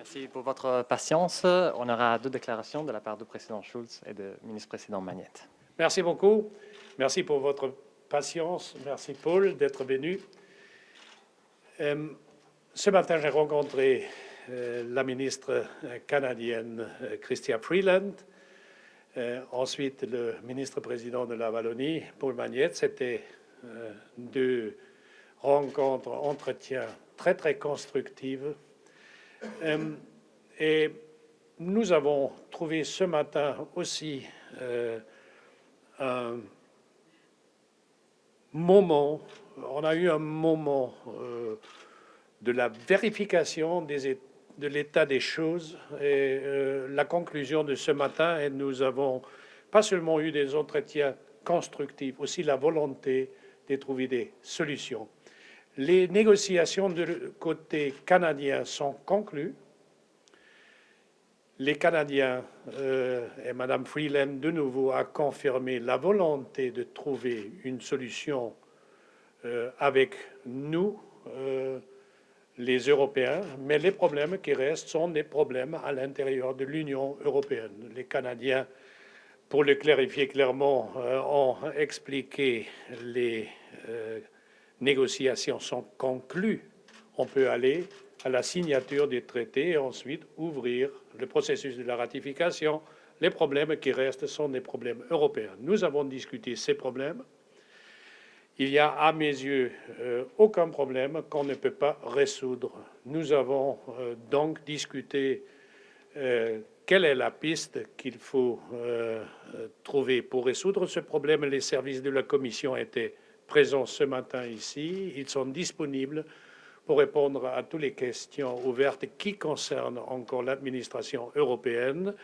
Merci pour votre patience. On aura deux déclarations de la part du président Schulz et du ministre-président Magnette. Merci beaucoup. Merci pour votre patience. Merci, Paul, d'être venu. Euh, ce matin, j'ai rencontré euh, la ministre canadienne euh, Freeland, ensuite le ministre-président de la Wallonie, Paul Magnette. C'était deux rencontres, entretiens très, très constructives. Et nous avons trouvé ce matin aussi un moment, on a eu un moment euh, de la vérification de l'état des choses et euh, la conclusion de ce matin, et nous avons pas seulement eu des entretiens constructifs, aussi la volonté de trouver des solutions. Les négociations du côté canadien sont conclues les Canadiens euh, et Mme Freeland de nouveau a confirmé la volonté de trouver une solution euh, avec nous, euh, les Européens, mais les problèmes qui restent sont des problèmes à l'intérieur de l'Union européenne. Les Canadiens, pour le clarifier clairement, ont expliqué les négociations sont conclues. On peut aller à la signature des traités et ensuite ouvrir le processus de la ratification. Les problèmes qui restent sont des problèmes européens. Nous avons discuté ces problèmes. Il y a, à mes yeux, euh, aucun problème qu'on ne peut pas résoudre. Nous avons euh, donc discuté euh, quelle est la piste qu'il faut trouver pour résoudre ce problème. Les services de la Commission étaient présents ce matin ici. Ils sont disponibles pour répondre à toutes les questions ouvertes qui concernent encore l'administration européenne.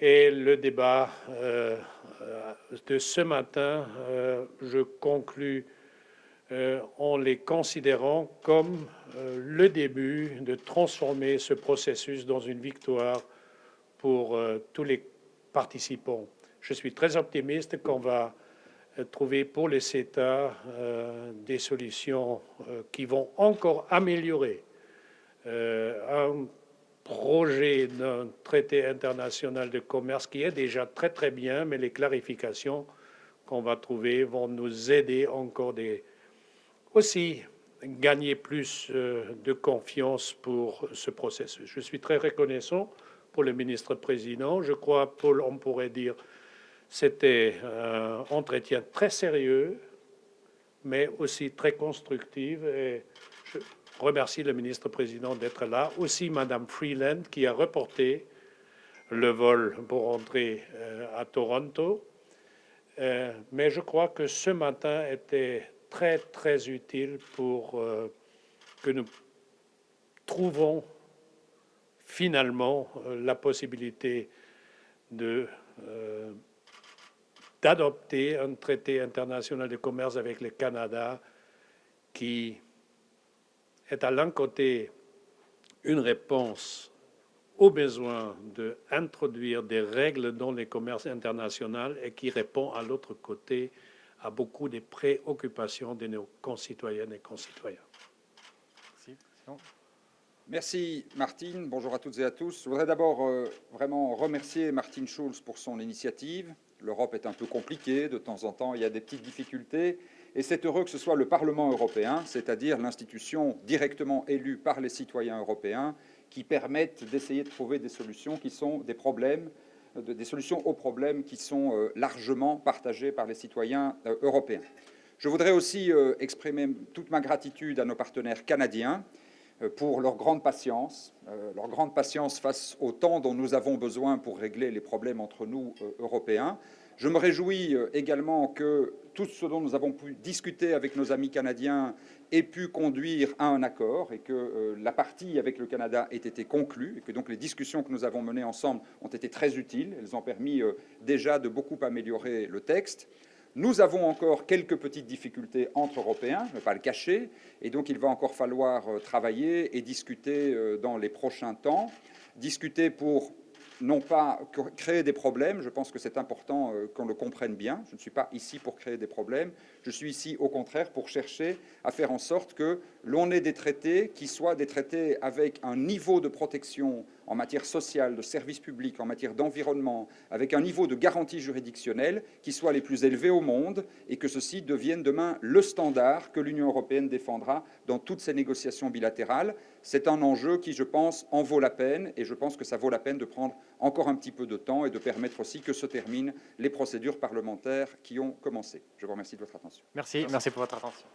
Et le débat euh, de ce matin, euh, je conclus euh, en les considérant comme le début de transformer ce processus dans une victoire pour tous les participants. Je suis très optimiste qu'on va trouver pour les CETA euh, des solutions euh, qui vont encore améliorer un projet d'un traité international de commerce qui est déjà très très bien, mais les clarifications qu'on va trouver vont nous aider encore des, aussi gagner plus de confiance pour ce processus. Je suis très reconnaissant pour le ministre-président. Je crois, Paul, on pourrait dire, c'était un entretien très sérieux, mais aussi très constructif. Et je remercie le ministre-président d'être là. Aussi Madame Freeland qui a reporté le vol pour rentrer euh, à Toronto. Euh, mais je crois que ce matin était très, très utile pour euh, que nous trouvons finalement la possibilité de d'adopter un traité international de commerce avec le Canada qui est à l'un côté une réponse au besoin d'introduire des règles dans les commerces internationaux et qui répond à l'autre côté à beaucoup des préoccupations de nos concitoyennes et concitoyens. Merci. Merci Martine. Bonjour à toutes et à tous. Je voudrais d'abord euh, vraiment remercier Martine Schulz pour son initiative l'Europe est un peu compliquée, de temps en temps il y a des petites difficultés, et c'est heureux que ce soit le Parlement européen, c'est-à-dire l'institution directement élue par les citoyens européens, qui permettent d'essayer de trouver des solutions qui sont des problèmes, des solutions aux problèmes qui sont euh, largement partagés par les citoyens euh, européens. Je voudrais aussi euh, exprimer toute ma gratitude à nos partenaires canadiens euh, pour leur grande patience, euh, leur grande patience face au temps dont nous avons besoin pour régler les problèmes entre nous, euh, Européens. Je me réjouis également que tout ce dont nous avons pu discuter avec nos amis canadiens ait pu conduire à un accord et que la partie avec le Canada ait été conclue et que donc les discussions que nous avons menées ensemble ont été très utiles. Elles ont permis déjà de beaucoup améliorer le texte. Nous avons encore quelques petites difficultés entre Européens, ne pas le cacher, et donc il va encore falloir euh, travailler et discuter euh, dans les prochains temps, discuter pour non pas créer des problèmes, je pense que c'est important euh, qu'on le comprenne bien, je ne suis pas ici pour créer des problèmes, je suis ici au contraire pour chercher à faire en sorte que l'on ait des traités qui soient des traités avec un niveau de protection en matière sociale, de services publics, en matière d'environnement, avec un niveau de garantie juridictionnelle qui soit les plus élevés au monde et que ceci devienne demain le standard que l'Union européenne défendra dans toutes ses négociations bilatérales. C'est un enjeu qui, je pense, en vaut la peine et je pense que ça vaut la peine de prendre encore un petit peu de temps et de permettre aussi que se terminent les procédures parlementaires qui ont commencé. Je vous remercie de votre attention. Merci, merci pour votre attention.